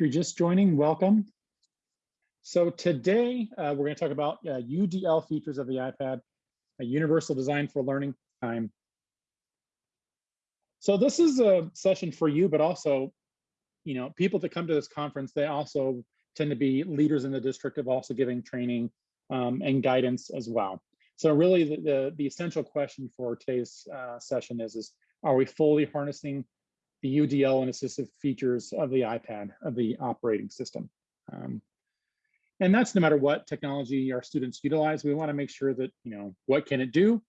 If you're just joining, welcome. So today uh, we're going to talk about uh, UDL features of the iPad, a universal design for learning time. So this is a session for you, but also, you know, people that come to this conference, they also tend to be leaders in the district of also giving training um, and guidance as well. So really the, the, the essential question for today's uh, session is, is are we fully harnessing the UDL and assistive features of the iPad, of the operating system. Um, and that's no matter what technology our students utilize, we wanna make sure that, you know, what can it do?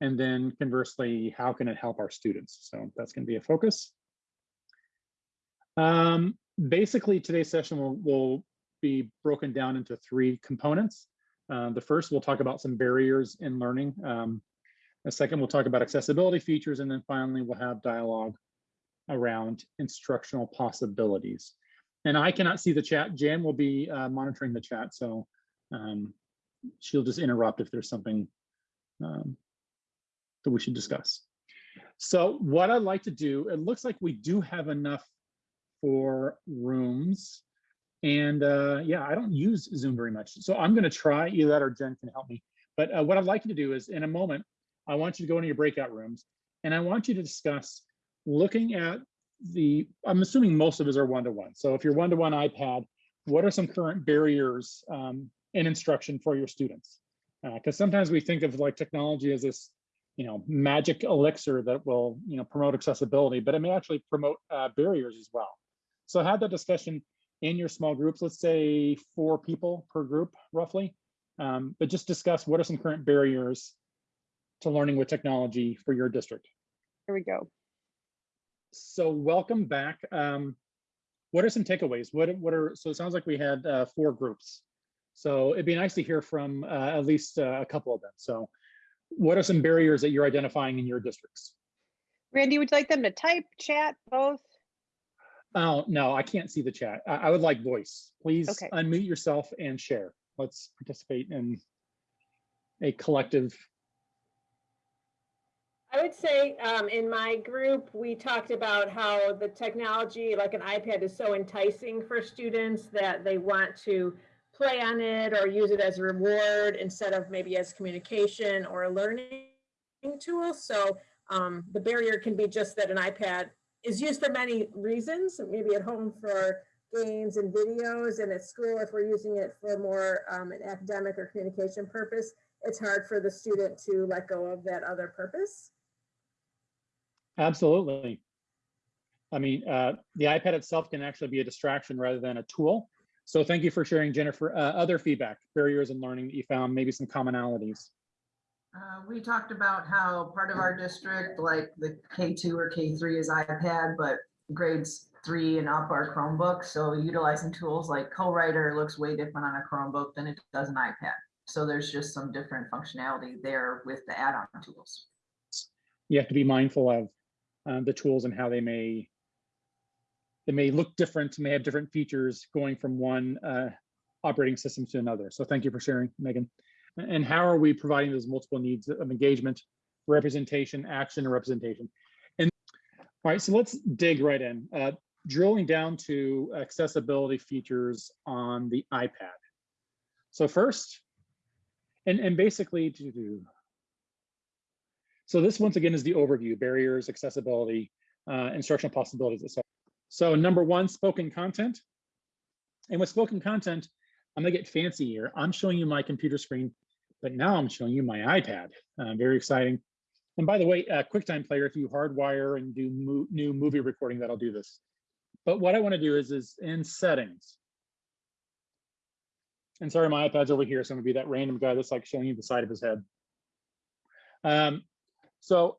And then conversely, how can it help our students? So that's gonna be a focus. Um, basically, today's session will, will be broken down into three components. Uh, the first, we'll talk about some barriers in learning. Um, the second, we'll talk about accessibility features. And then finally, we'll have dialogue around instructional possibilities. And I cannot see the chat. Jan will be uh, monitoring the chat, so um, she'll just interrupt if there's something um, that we should discuss. So what I'd like to do, it looks like we do have enough for rooms. And uh, yeah, I don't use Zoom very much. So I'm gonna try, either that or Jen can help me. But uh, what I'd like you to do is in a moment, I want you to go into your breakout rooms and I want you to discuss looking at the, I'm assuming most of us are one-to-one. -one. So if you're one-to-one -one iPad, what are some current barriers um, in instruction for your students? Because uh, sometimes we think of like technology as this, you know, magic elixir that will, you know, promote accessibility, but it may actually promote uh, barriers as well. So have that discussion in your small groups, let's say four people per group roughly, um, but just discuss what are some current barriers to learning with technology for your district. Here we go so welcome back. Um, what are some takeaways? What, what are, so it sounds like we had uh, four groups. So it'd be nice to hear from uh, at least uh, a couple of them. So what are some barriers that you're identifying in your districts? Randy, would you like them to type, chat, both? Oh, no, I can't see the chat. I, I would like voice. Please okay. unmute yourself and share. Let's participate in a collective I would say um, in my group, we talked about how the technology, like an iPad, is so enticing for students that they want to play on it or use it as a reward instead of maybe as communication or a learning tool. So um, the barrier can be just that an iPad is used for many reasons, maybe at home for games and videos and at school if we're using it for more um, an academic or communication purpose, it's hard for the student to let go of that other purpose. Absolutely. I mean, uh, the iPad itself can actually be a distraction rather than a tool. So thank you for sharing, Jennifer. Uh, other feedback, barriers in learning that you found, maybe some commonalities. Uh, we talked about how part of our district, like the K2 or K3 is iPad, but grades three and up are Chromebook. So utilizing tools like CoWriter looks way different on a Chromebook than it does an iPad. So there's just some different functionality there with the add-on tools. You have to be mindful of uh, the tools and how they may they may look different, may have different features going from one uh, operating system to another. So thank you for sharing, Megan. And how are we providing those multiple needs of engagement, representation, action, and representation? And all right, so let's dig right in. Uh, drilling down to accessibility features on the iPad. So first, and, and basically to do, so this once again is the overview, barriers, accessibility, uh, instructional possibilities, etc. So number one, spoken content. And with spoken content, I'm gonna get fancy here. I'm showing you my computer screen, but now I'm showing you my iPad. Uh, very exciting. And by the way, uh, QuickTime Player, if you hardwire and do mo new movie recording, that'll do this. But what I wanna do is, is in settings. And sorry, my iPad's over here, so I'm gonna be that random guy that's like showing you the side of his head. Um, so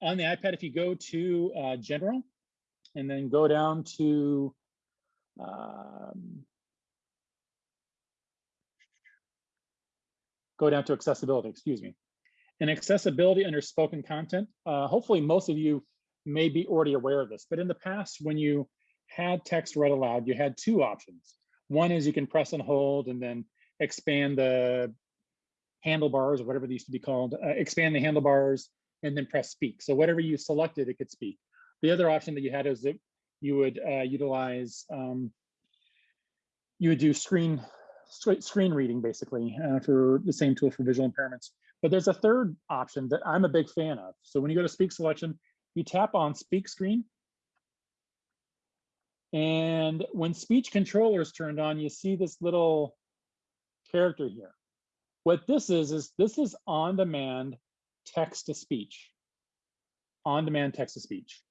on the iPad, if you go to uh, general and then go down to um, go down to accessibility, excuse me. And accessibility under spoken content, uh, hopefully most of you may be already aware of this, but in the past, when you had text read aloud, you had two options. One is you can press and hold and then expand the handlebars or whatever they used to be called, uh, expand the handlebars and then press speak. So whatever you selected, it could speak. The other option that you had is that you would uh, utilize um, you would do screen, screen reading basically uh, for the same tool for visual impairments. But there's a third option that I'm a big fan of. So when you go to speak selection, you tap on speak screen. And when speech controller is turned on, you see this little character here. What this is, is this is on-demand text to speech. On-demand text to speech.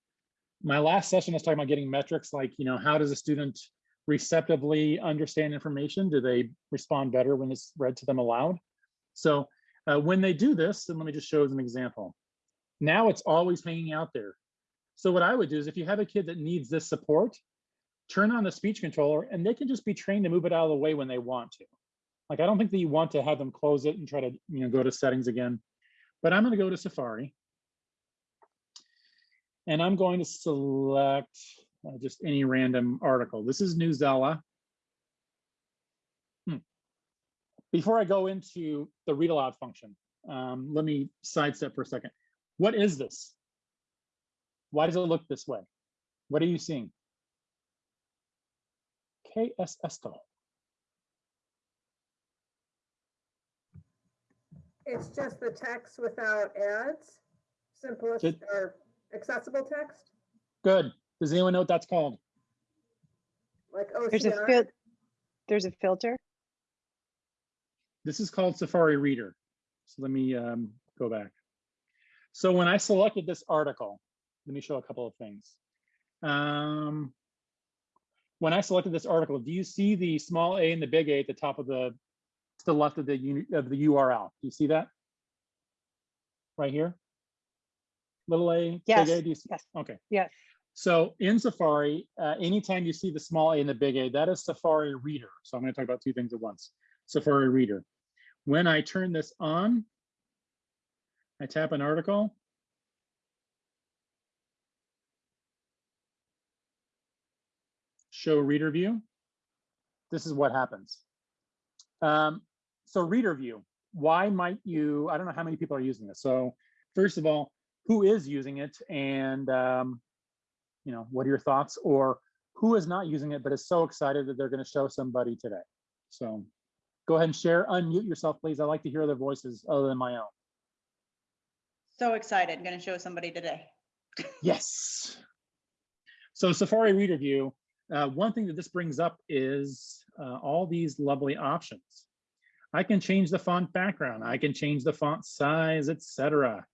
My last session was talking about getting metrics like, you know, how does a student receptively understand information? Do they respond better when it's read to them aloud? So uh, when they do this, and let me just show as an example. Now it's always hanging out there. So what I would do is if you have a kid that needs this support, turn on the speech controller and they can just be trained to move it out of the way when they want to. Like, I don't think that you want to have them close it and try to, you know, go to settings again. But I'm gonna go to Safari. And I'm going to select uh, just any random article. This is Newsella. Hmm. Before I go into the read aloud function, um, let me sidestep for a second. What is this? Why does it look this way? What are you seeing? ¿Qué es It's just the text without ads, simplest Good. or accessible text, Good. Does anyone know what that's called? like There's a OCR. fil, there's a filter. This is called Safari Reader. So let me um, go back. So when I selected this article, let me show a couple of things. Um, when I selected this article, do you see the small a and the big A at the top of the, to the left of the of the URL? Do you see that? Right here? Little a, big Yes, A, do you see? yes. Okay. Yes. So in Safari, uh, anytime you see the small a and the big A, that is Safari Reader. So I'm going to talk about two things at once. Safari Reader. When I turn this on, I tap an article. Show reader view. This is what happens. Um, so reader view, why might you, I don't know how many people are using this. So first of all, who is using it and um, you know, what are your thoughts? Or who is not using it, but is so excited that they're going to show somebody today? So go ahead and share, unmute yourself, please. I like to hear their voices other than my own. So excited, gonna show somebody today. Yes. So Safari Reader View, uh, one thing that this brings up is uh, all these lovely options. I can change the font background. I can change the font size, etc.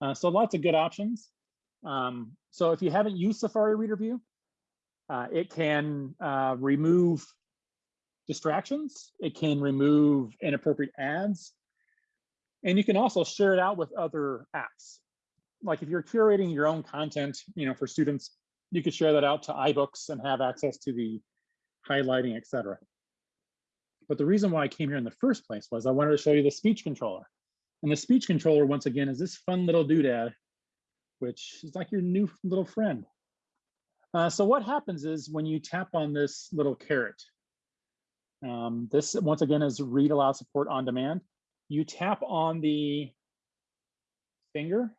Uh, so lots of good options. Um, so if you haven't used Safari Reader View, uh, it can uh, remove distractions. It can remove inappropriate ads. And you can also share it out with other apps. Like if you're curating your own content, you know, for students, you could share that out to iBooks and have access to the highlighting, et cetera. But the reason why I came here in the first place was I wanted to show you the speech controller. And the speech controller, once again, is this fun little doodad, which is like your new little friend. Uh, so what happens is when you tap on this little carrot, um, this once again is read aloud support on demand. You tap on the finger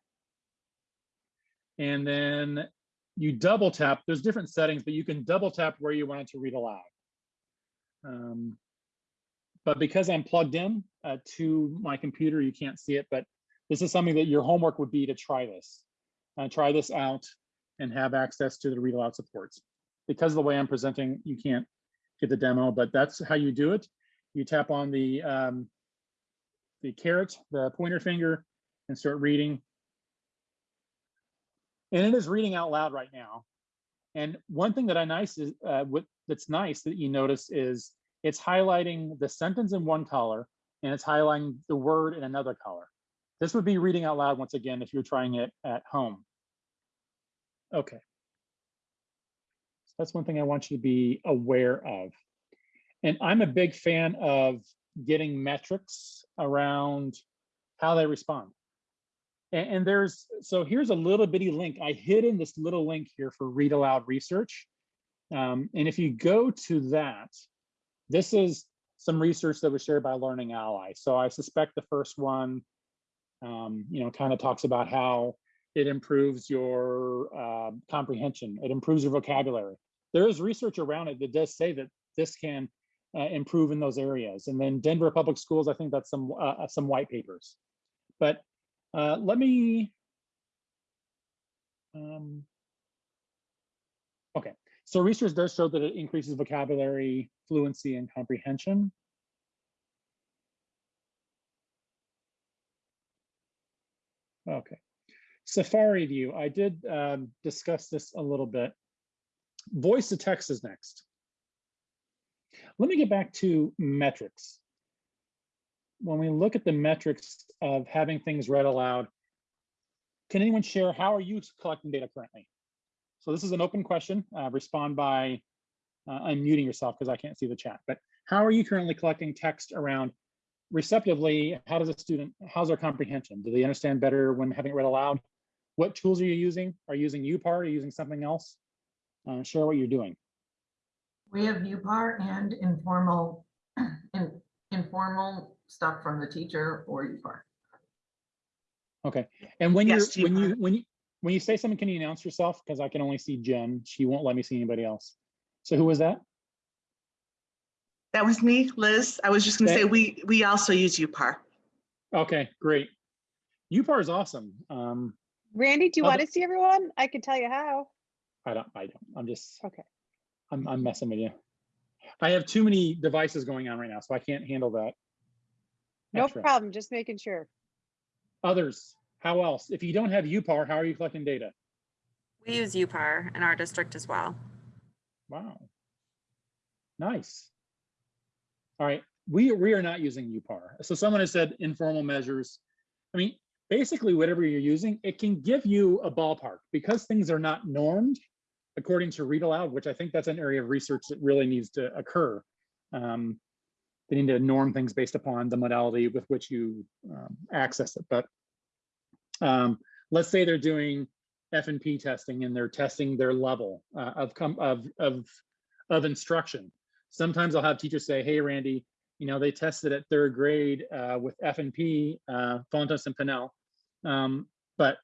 and then you double tap. There's different settings, but you can double tap where you want it to read aloud. Um, but because I'm plugged in uh, to my computer, you can't see it, but this is something that your homework would be to try this. Uh, try this out and have access to the read aloud supports. Because of the way I'm presenting, you can't get the demo, but that's how you do it. You tap on the um, the carrot, the pointer finger, and start reading. And it is reading out loud right now. And one thing that I nice is uh, what that's nice that you notice is it's highlighting the sentence in one color and it's highlighting the word in another color. This would be reading out loud once again if you're trying it at home. Okay. So that's one thing I want you to be aware of. And I'm a big fan of getting metrics around how they respond. And, and there's, so here's a little bitty link. I hid in this little link here for read aloud research. Um, and if you go to that, this is some research that was shared by Learning Ally. So I suspect the first one, um, you know, kind of talks about how it improves your uh, comprehension. It improves your vocabulary. There is research around it that does say that this can uh, improve in those areas. And then Denver Public Schools, I think that's some, uh, some white papers. But uh, let me. um, Okay, so research does show that it increases vocabulary, fluency, and comprehension. Okay, Safari View, I did um, discuss this a little bit. Voice to text is next. Let me get back to metrics. When we look at the metrics of having things read aloud, can anyone share how are you collecting data currently? So this is an open question. Uh, respond by uh, unmuting yourself because I can't see the chat. But how are you currently collecting text around receptively? How does a student, how's their comprehension? Do they understand better when having it read aloud? What tools are you using? Are you using UPAR? Are you using something else? Uh, share what you're doing. We have UPAR and informal, in, informal stuff from the teacher or UPAR. Okay. And when Yes, you're, when you, when you, when you say something, can you announce yourself? Because I can only see Jen. She won't let me see anybody else. So who was that? That was me, Liz. I was just gonna say, we, we also use UPAR. Okay, great. UPAR is awesome. Um, Randy, do you want to see everyone? I can tell you how. I don't, I don't, I'm just, Okay. I'm, I'm messing with you. I have too many devices going on right now, so I can't handle that. No extra. problem, just making sure. Others, how else? If you don't have UPAR, how are you collecting data? We use UPAR in our district as well. Wow. Nice. All right, we, we are not using UPAR. So someone has said informal measures. I mean, basically whatever you're using, it can give you a ballpark because things are not normed according to read aloud, which I think that's an area of research that really needs to occur. Um, they need to norm things based upon the modality with which you um, access it. But um, let's say they're doing F and P testing and they're testing their level uh, of, of, of, of instruction. Sometimes I'll have teachers say, hey, Randy, you know, they tested at third grade uh, with F and P, uh, Fountas and Pinnell. Um, but,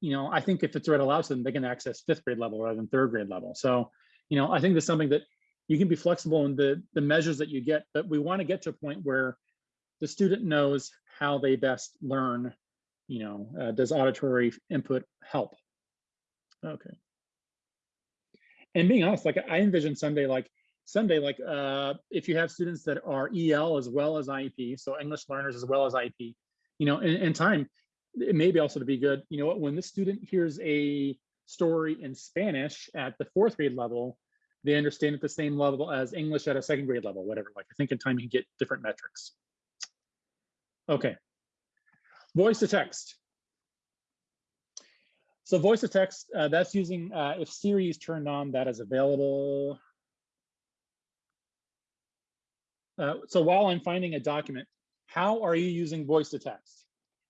you know, I think if it's read aloud to them, they can access fifth grade level rather than third grade level. So, you know, I think there's something that you can be flexible in the, the measures that you get, but we want to get to a point where the student knows how they best learn, you know, uh, does auditory input help? Okay. And being honest, like I envision someday, like someday, like uh, if you have students that are EL as well as IEP, so English learners as well as IEP, you know, in, in time, it may be also to be good. You know what, when the student hears a story in Spanish at the fourth grade level, they understand at the same level as English at a second grade level, whatever. Like I think in time you can get different metrics. Okay. Voice to text. So voice to text, uh, that's using, uh, if Siri is turned on, that is available. Uh, so while I'm finding a document, how are you using voice to text?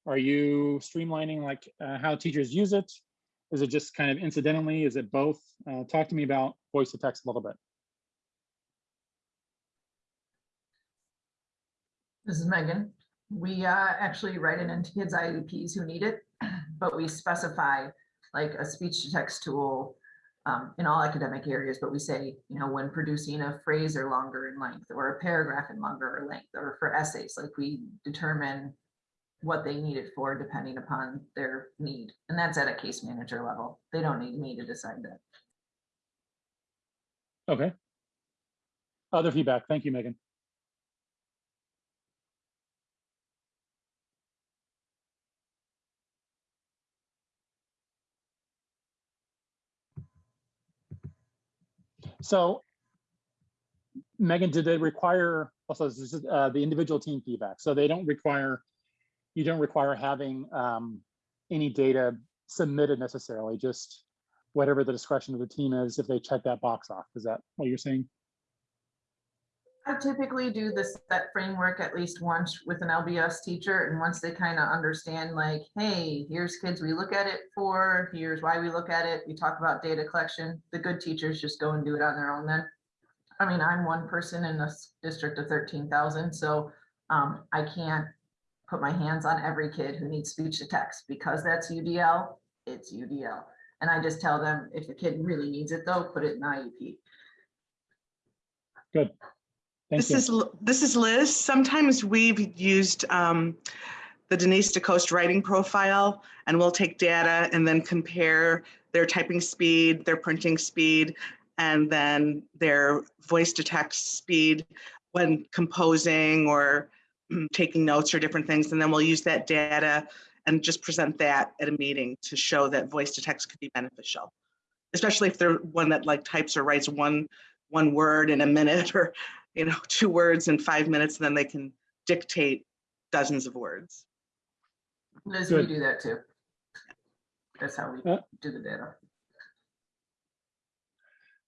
Are you streamlining like uh, how teachers use it? Is it just kind of incidentally? Is it both? Uh, talk to me about voice to text a little bit. This is Megan. We uh, actually write it into kids' IEPs who need it, but we specify like a speech to text tool um, in all academic areas, but we say, you know, when producing a phrase or longer in length or a paragraph in longer or length or for essays, like we determine what they need it for depending upon their need. And that's at a case manager level. They don't need me to decide that. Okay. Other feedback. Thank you, Megan. So Megan, did they require, also is uh, the individual team feedback. So they don't require, you don't require having um, any data submitted necessarily, just whatever the discretion of the team is, if they check that box off. Is that what you're saying? I typically do this, set framework at least once with an LBS teacher, and once they kind of understand like, hey, here's kids we look at it for, here's why we look at it, we talk about data collection, the good teachers just go and do it on their own then. I mean, I'm one person in this district of thirteen thousand, so um, I can't put my hands on every kid who needs speech to text, because that's UDL, it's UDL. And I just tell them, if the kid really needs it though, put it in IEP. Thank This you. is, this is Liz. Sometimes we've used um, the Denise DeCoste writing profile and we'll take data and then compare their typing speed, their printing speed, and then their voice to text speed when composing or taking notes or different things. And then we'll use that data and just present that at a meeting to show that voice to text could be beneficial. Especially if they're one that like types or writes one, one word in a minute or you know, two words in five minutes, and then they can dictate dozens of words. Liz, we do that too. That's how we Uh, do the data.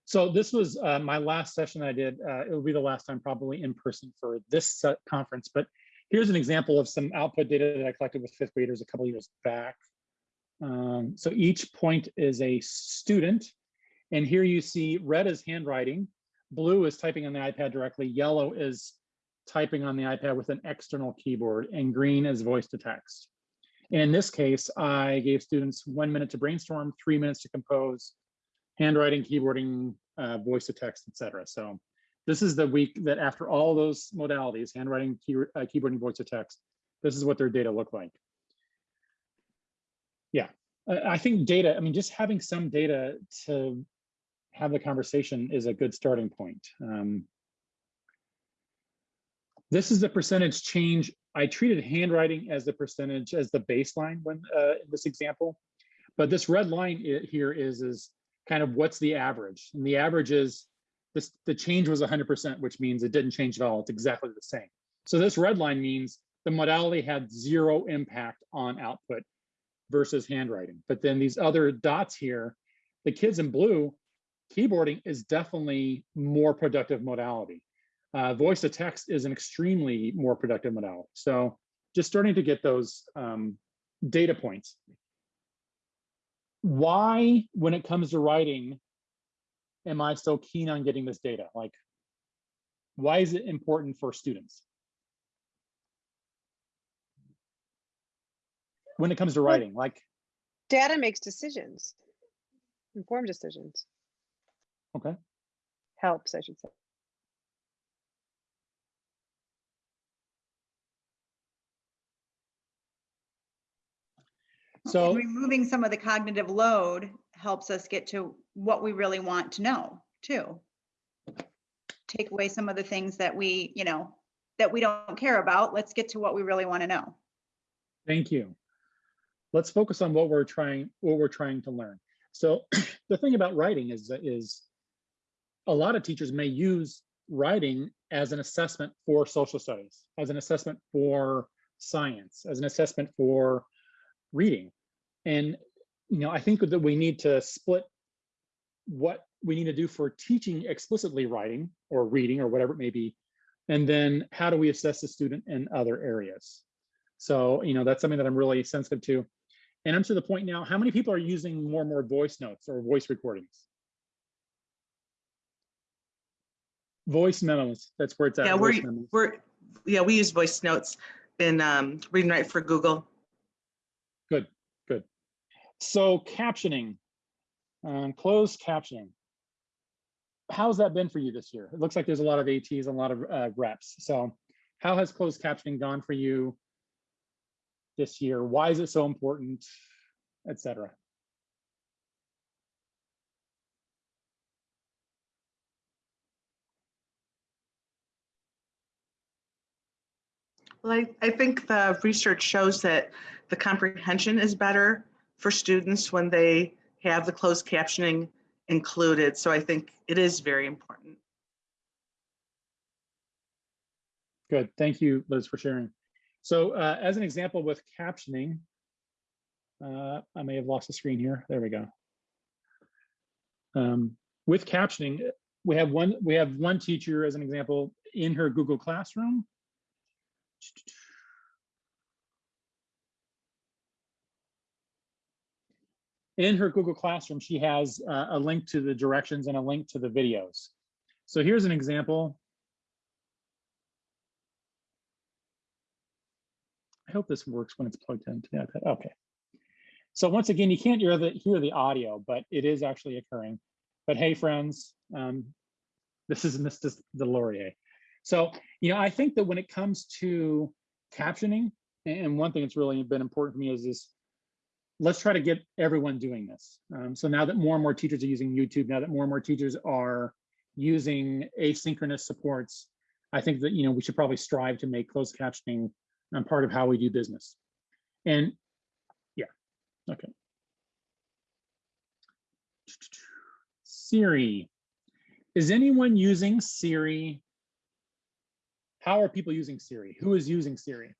So this was uh, my last session I did. Uh, it will be the last time probably in person for this set conference, but here's an example of some output data that I collected with fifth graders a couple years back. Um, so each point is a student. And here you see red is handwriting, blue is typing on the iPad directly, yellow is typing on the iPad with an external keyboard, and green is voice to text. And in this case, I gave students one minute to brainstorm, three minutes to compose, handwriting, keyboarding, uh, voice to text, etc. So this is the week that after all those modalities, handwriting, key, uh, keyboarding, voice to text, this is what their data look like. Yeah, I, I think data, I mean, just having some data to have the conversation is a good starting point. Um, this is the percentage change. I treated handwriting as the percentage as the baseline when uh, in this example, but this red line here is is kind of what's the average, and the average is this. The change was 100%, which means it didn't change at all. It's exactly the same. So this red line means the modality had zero impact on output versus handwriting. But then these other dots here, the kids in blue, keyboarding is definitely more productive modality. Uh, voice to text is an extremely more productive modality. So just starting to get those um, data points. Why, when it comes to writing, am I so keen on getting this data? Like, why is it important for students? When it comes to writing, like, Data makes decisions. Informed decisions. Okay. Helps, I should say. So And removing some of the cognitive load helps us get to what we really want to know too. Take away some of the things that we, you know, that we don't care about. Let's get to what we really want to know. Thank you. Let's focus on what we're trying, what we're trying to learn. So the thing about writing is, that is a lot of teachers may use writing as an assessment for social studies, as an assessment for science, as an assessment for reading. And, you know, I think that we need to split what we need to do for teaching explicitly writing or reading or whatever it may be. And then how do we assess the student in other areas? So, you know, that's something that I'm really sensitive to. And I'm to the point now, how many people are using more and more voice notes or voice recordings? Voice memos, that's where it's at. Yeah, we're, we're, yeah, we use voice notes in um, Read and Write for Google. Good, good. So captioning, um, closed captioning. How's that been for you this year? It looks like there's a lot of ATs, and a lot of uh, reps. So how has closed captioning gone for you this year? Why is it so important, et cetera? Well, I, I think the research shows that the comprehension is better for students when they have the closed captioning included. So I think it is very important. Good, thank you, Liz, for sharing. So uh, as an example with captioning, uh, I may have lost the screen here. There we go. Um, with captioning, we have one we have one teacher as an example in her Google Classroom. In her Google Classroom, she has uh, a link to the directions and a link to the videos. So here's an example. I hope this works when it's plugged into the iPad. Okay. So once again, you can't hear the hear the audio, but it is actually occurring. But hey, friends, um, this is Mr. Delorier. So, you know, I think that when it comes to captioning, and one thing that's really been important for me is this, let's try to get everyone doing this. Um, so now that more and more teachers are using YouTube, now that more and more teachers are using asynchronous supports, I think that, you know, we should probably strive to make closed captioning um, part of how we do business. And yeah, okay. Siri. Is anyone using Siri? How are people using Siri? Who is using Siri?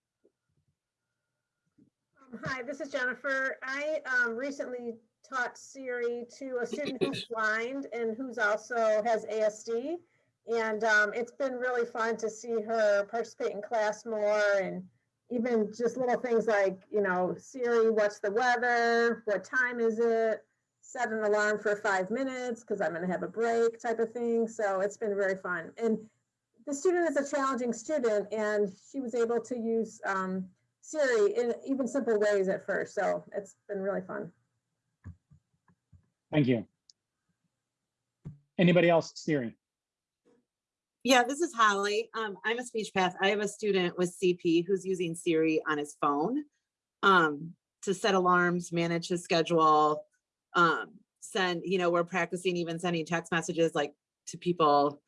Um, Hi, this is Jennifer. I um, recently taught Siri to a student who's blind and who's also has ASD. And um, it's been really fun to see her participate in class more and even just little things like, you know, Siri, what's the weather? What time is it? Set an alarm for five minutes because I'm going to have a break type of thing. So it's been very fun. And the student is a challenging student and she was able to use um, Siri in even simple ways at first. So it's been really fun. Thank you. Anybody else? Siri. Yeah, this is Holly. Um, I'm a speech path. I have a student with CP who's using Siri on his phone um, to set alarms, manage his schedule, um, send, you know, we're practicing even sending text messages like to people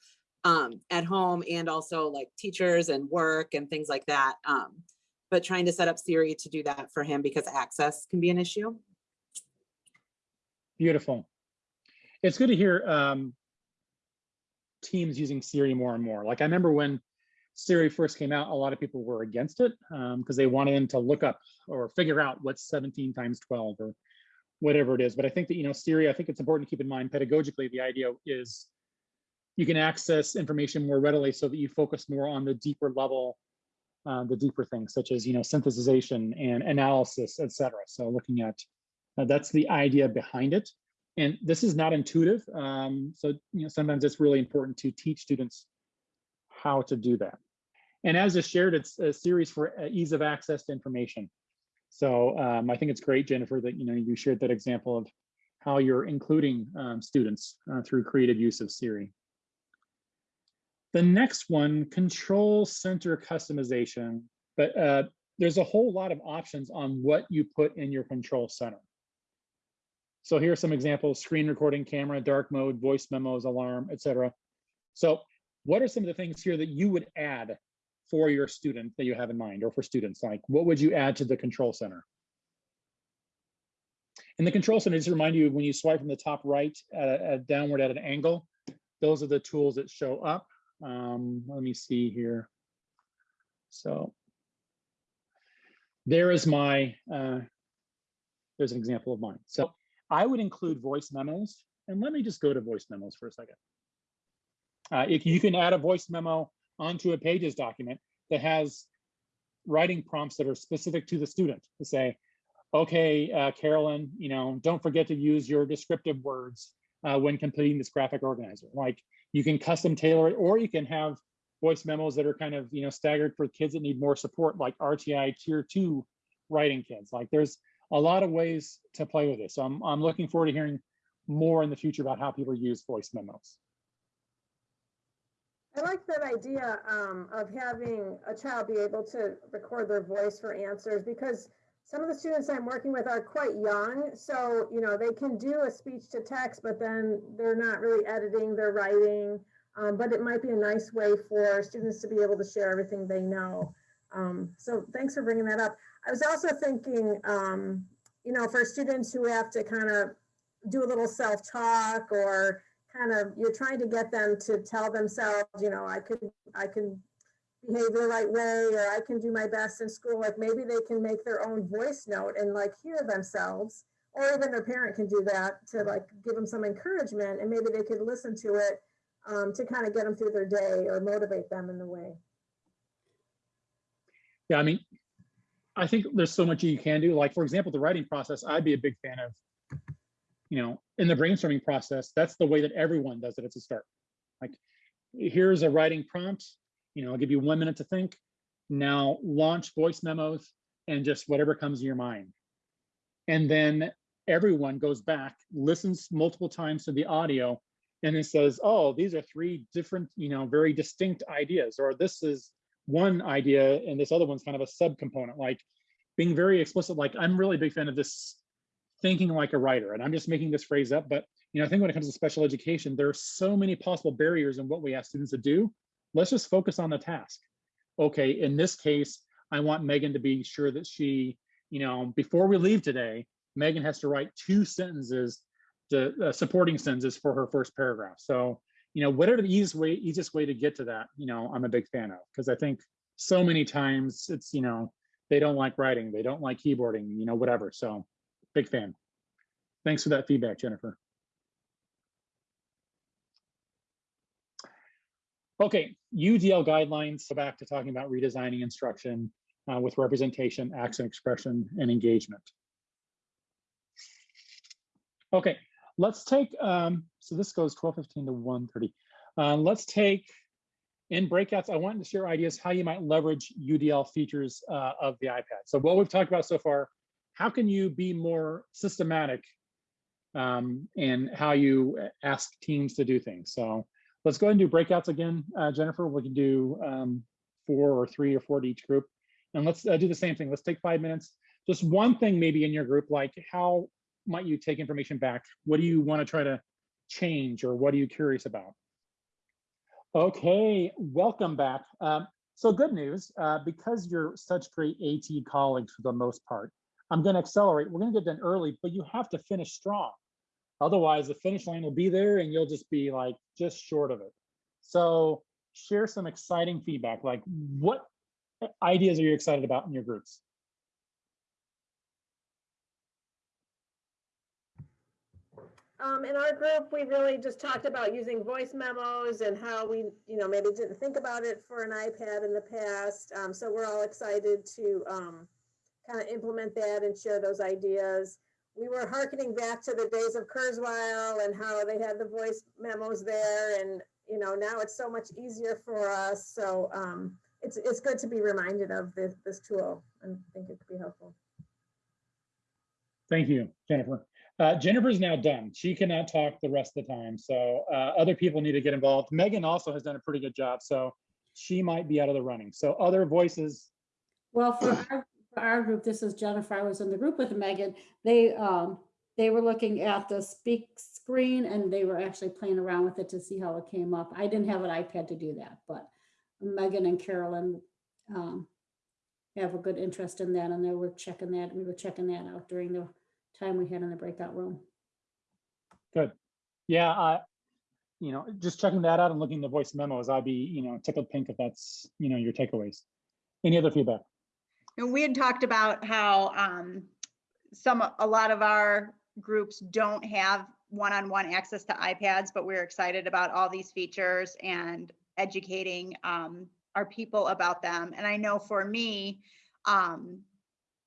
um, at home and also like teachers and work and things like that. Um, but trying to set up Siri to do that for him because access can be an issue. Beautiful. It's good to hear um, teams using Siri more and more. Like I remember when Siri first came out, a lot of people were against it because they wanted them to look up or figure out what's 17 times 12 or whatever it is. But I think that, you know, Siri, I think it's important to keep in mind pedagogically, the idea is you can access information more readily so that you focus more on the deeper level, uh, the deeper things such as, you know, synthesization and analysis, et cetera. So looking at, uh, that's the idea behind it. And this is not intuitive. Um, so, you know, sometimes it's really important to teach students how to do that. And as is shared, it's a series for uh, ease of access to information. So um, I think it's great, Jennifer, that you know you shared that example of how you're including um, students uh, through creative use of Siri. The next one, control center customization, but uh, there's a whole lot of options on what you put in your control center. So here are some examples, screen recording, camera, dark mode, voice memos, alarm, etc. So what are some of the things here that you would add for your student that you have in mind or for students? Like what would you add to the control center? In the control center, just to remind you, when you swipe from the top right at, a, at downward at an angle, those are the tools that show up. Um, let me see here. So there is my, uh, there's an example of mine. So I would include voice memos. And let me just go to voice memos for a second. Uh, if you can add a voice memo onto a pages document that has writing prompts that are specific to the student to say, okay, uh, Carolyn, you know, don't forget to use your descriptive words uh, when completing this graphic organizer. Like you can custom tailor it, or you can have voice memos that are kind of, you know, staggered for kids that need more support, like RTI tier two writing kids. Like there's a lot of ways to play with this. So I'm, I'm looking forward to hearing more in the future about how people use voice memos. I like that idea um, of having a child be able to record their voice for answers because some of the students I'm working with are quite young. So, you know, they can do a speech to text, but then they're not really editing, they're writing. Um, but it might be a nice way for students to be able to share everything they know. Um, so thanks for bringing that up. I was also thinking, um, you know, for students who have to kind of do a little self-talk or kind of you're trying to get them to tell themselves, you know, I could I can behave the right way or I can do my best in school. Like maybe they can make their own voice note and like hear themselves, or even their parent can do that to like give them some encouragement and maybe they could listen to it um, to kind of get them through their day or motivate them in the way. Yeah, I mean, I think there's so much you can do. Like, for example, the writing process, I'd be a big fan of, you know, in the brainstorming process, that's the way that everyone does it at the start. Like, here's a writing prompt, you know, I'll give you one minute to think. Now launch voice memos and just whatever comes to your mind. And then everyone goes back, listens multiple times to the audio, and it says, oh, these are three different, you know, very distinct ideas, or this is one idea and this other one's kind of a subcomponent, like being very explicit, like I'm really a big fan of this thinking like a writer, and I'm just making this phrase up, but you know, I think when it comes to special education, there are so many possible barriers in what we ask students to do. Let's just focus on the task. Okay, in this case, I want Megan to be sure that she, you know, before we leave today, Megan has to write two sentences, the uh, supporting sentences for her first paragraph. So, you know, whatever the easiest way, easiest way to get to that, you know, I'm a big fan of because I think so many times it's, you know, they don't like writing, they don't like keyboarding, you know, whatever. So, big fan. Thanks for that feedback, Jennifer. Okay, UDL guidelines, so back to talking about redesigning instruction uh, with representation, action, expression, and engagement. Okay, let's take, um, so this goes 12:15 to 1:30. Uh, let's take, in breakouts, I wanted to share ideas how you might leverage UDL features uh, of the iPad. So what we've talked about so far, how can you be more systematic um, in how you ask teams to do things? So Let's go ahead and do breakouts again, uh, Jennifer. We can do um, four or three or four to each group. And let's uh, do the same thing. Let's take five minutes. Just one thing maybe in your group, like how might you take information back? What do you want to try to change or what are you curious about? Okay, welcome back. Um, so good news, uh, because you're such great AT colleagues for the most part, I'm going to accelerate. We're going to get done early, but you have to finish strong. Otherwise, the finish line will be there and you'll just be like just short of it. So share some exciting feedback. Like what ideas are you excited about in your groups? Um, in our group, we really just talked about using voice memos and how we, you know, maybe didn't think about it for an iPad in the past. Um, so we're all excited to um, kind of implement that and share those ideas we were harkening back to the days of Kurzweil and how they had the voice memos there. And, you know, now it's so much easier for us. So um, it's, it's good to be reminded of this, this tool and I think it could be helpful. Thank you, Jennifer. Uh, Jennifer's now done. She cannot talk the rest of the time. So uh, other people need to get involved. Megan also has done a pretty good job. So she might be out of the running. So other voices. Well, for our for our group, this is Jennifer, I was in the group with Megan, they, um, they were looking at the speak screen and they were actually playing around with it to see how it came up. I didn't have an iPad to do that, but Megan and Carolyn, um, have a good interest in that and they were checking that, we were checking that out during the time we had in the breakout room. Good. Yeah, I, you know, just checking that out and looking at the voice memos, I'd be, you know, tickled pink if that's, you know, your takeaways. Any other feedback? And we had talked about how um, some, a lot of our groups don't have one-on-one access to iPads, but we're excited about all these features and educating um, our people about them. And I know for me, um,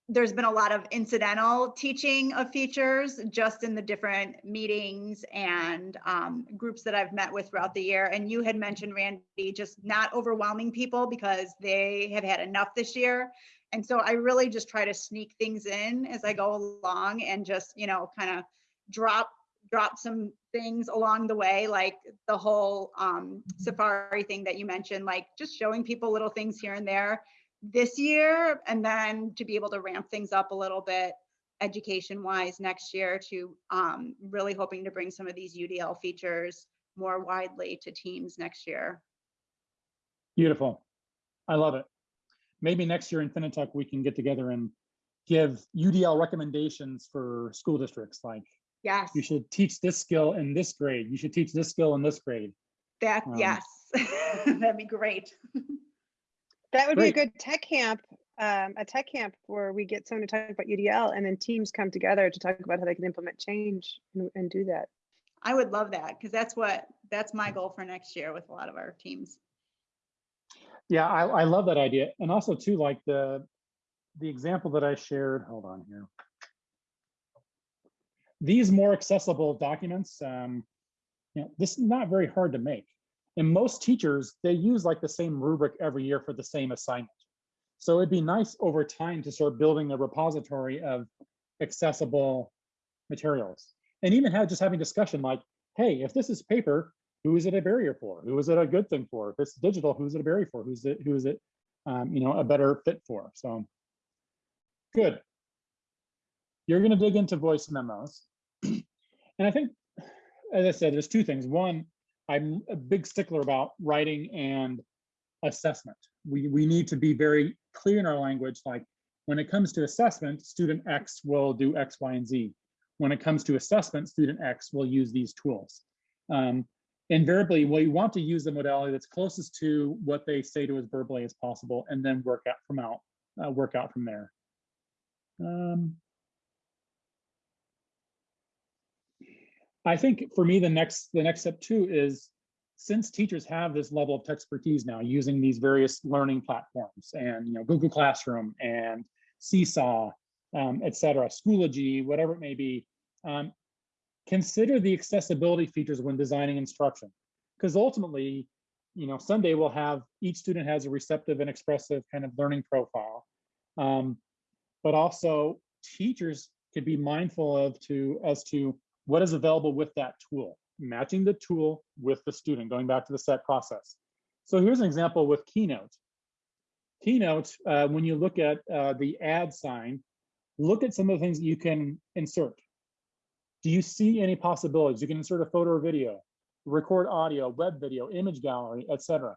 there's been a lot of incidental teaching of features just in the different meetings and um, groups that I've met with throughout the year. And you had mentioned, Randy, just not overwhelming people because they have had enough this year. And so I really just try to sneak things in as I go along and just, you know, kind of drop drop some things along the way, like the whole um, safari thing that you mentioned, like just showing people little things here and there this year, and then to be able to ramp things up a little bit education wise next year to um, really hoping to bring some of these UDL features more widely to teams next year. Beautiful. I love it maybe next year in Finitech, we can get together and give UDL recommendations for school districts. Like Yes, you should teach this skill in this grade. You should teach this skill in this grade. that, um, yes, that'd be great. That would be a good tech camp, um, a tech camp where we get someone to talk about UDL and then teams come together to talk about how they can implement change and, and do that. I would love that because that's what, that's my goal for next year with a lot of our teams. Yeah, I, I love that idea. And also too, like the, the example that I shared, hold on here. These more accessible documents, um, you know, this is not very hard to make. And most teachers, they use like the same rubric every year for the same assignment. So it'd be nice over time to start building a repository of accessible materials. And even have just having discussion like, hey, if this is paper, who is it a barrier for? Who is it a good thing for? If it's digital, who's it a barrier for? Who's it, who is it, um, you know, a better fit for? So good. You're gonna dig into voice memos. And I think, as I said, there's two things. One, I'm a big stickler about writing and assessment. We, we need to be very clear in our language, like when it comes to assessment, student X will do X, Y, and Z. When it comes to assessment, student X will use these tools. Um, invariably, we want to use the modality that's closest to what they say to us verbally as possible, and then work out from out, uh, work out from there. Um, I think for me, the next the next step too is since teachers have this level of expertise now using these various learning platforms and you know Google Classroom and Seesaw, um, Schoology, whatever it may be, um, consider the accessibility features when designing instruction. Because ultimately, you know, someday we'll have each student has a receptive and expressive kind of learning profile. Um, but also teachers could be mindful of to as to what is available with that tool, matching the tool with the student, going back to the set process. So here's an example with Keynote. Keynote, uh, when you look at uh, the add sign, look at some of the things you can insert. Do you see any possibilities? You can insert a photo or video, record audio, web video, image gallery, etc.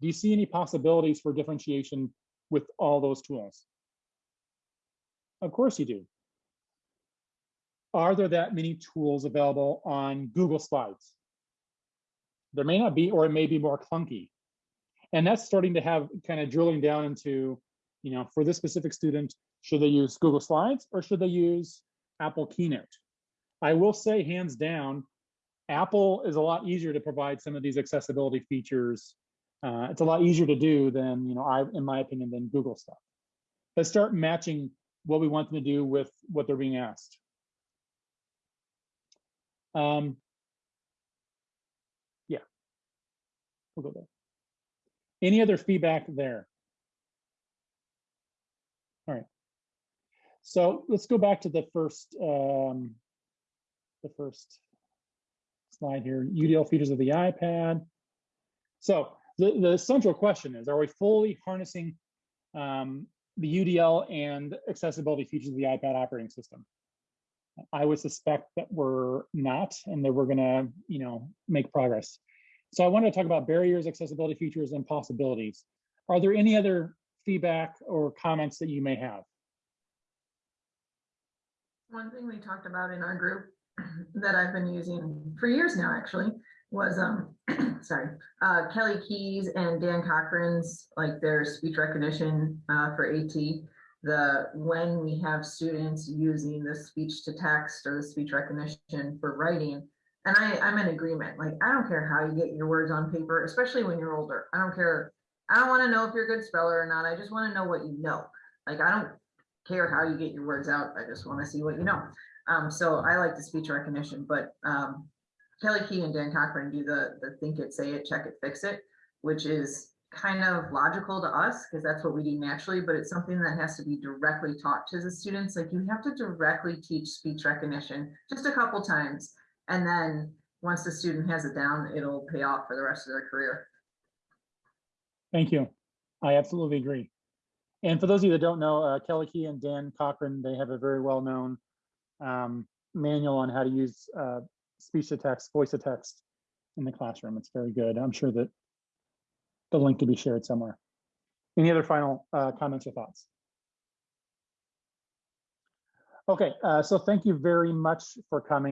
Do you see any possibilities for differentiation with all those tools? Of course you do. Are there that many tools available on Google Slides? There may not be, or it may be more clunky. And that's starting to have kind of drilling down into, you know, for this specific student, should they use Google Slides or should they use Apple Keynote? I will say hands down, Apple is a lot easier to provide some of these accessibility features. Uh, it's a lot easier to do than, you know, I, in my opinion, than Google stuff. Let's start matching what we want them to do with what they're being asked. Um, yeah, we'll go there. Any other feedback there? All right. So let's go back to the first, um, the first slide here, UDL features of the iPad. So the, the central question is, are we fully harnessing um, the UDL and accessibility features of the iPad operating system? I would suspect that we're not, and that we're gonna, you know, make progress. So I wanted to talk about barriers, accessibility features, and possibilities. Are there any other feedback or comments that you may have? One thing we talked about in our group that I've been using for years now, actually, was, um, sorry, uh, Kelly Keys and Dan Cochran's, like their speech recognition, uh, for AT. The, when we have students using the speech to text or the speech recognition for writing, and I, I'm in agreement, like, I don't care how you get your words on paper, especially when you're older. I don't care. I don't want to know if you're a good speller or not. I just want to know what you know. Like, I don't care how you get your words out. I just want to see what you know. Um, so I like the speech recognition, but um, Kelly Key and Dan Cochran do the, the think it, say it, check it, fix it, which is kind of logical to us because that's what we do naturally, but it's something that has to be directly taught to the students. Like you have to directly teach speech recognition just a couple times. And then once the student has it down, it'll pay off for the rest of their career. Thank you. I absolutely agree. And for those of you that don't know, uh, Kelly Key and Dan Cochran, they have a very well-known um, manual on how to use uh, speech to text, voice to text in the classroom. It's very good. I'm sure that the link can be shared somewhere. Any other final uh, comments or thoughts? Okay, uh, so thank you very much for coming.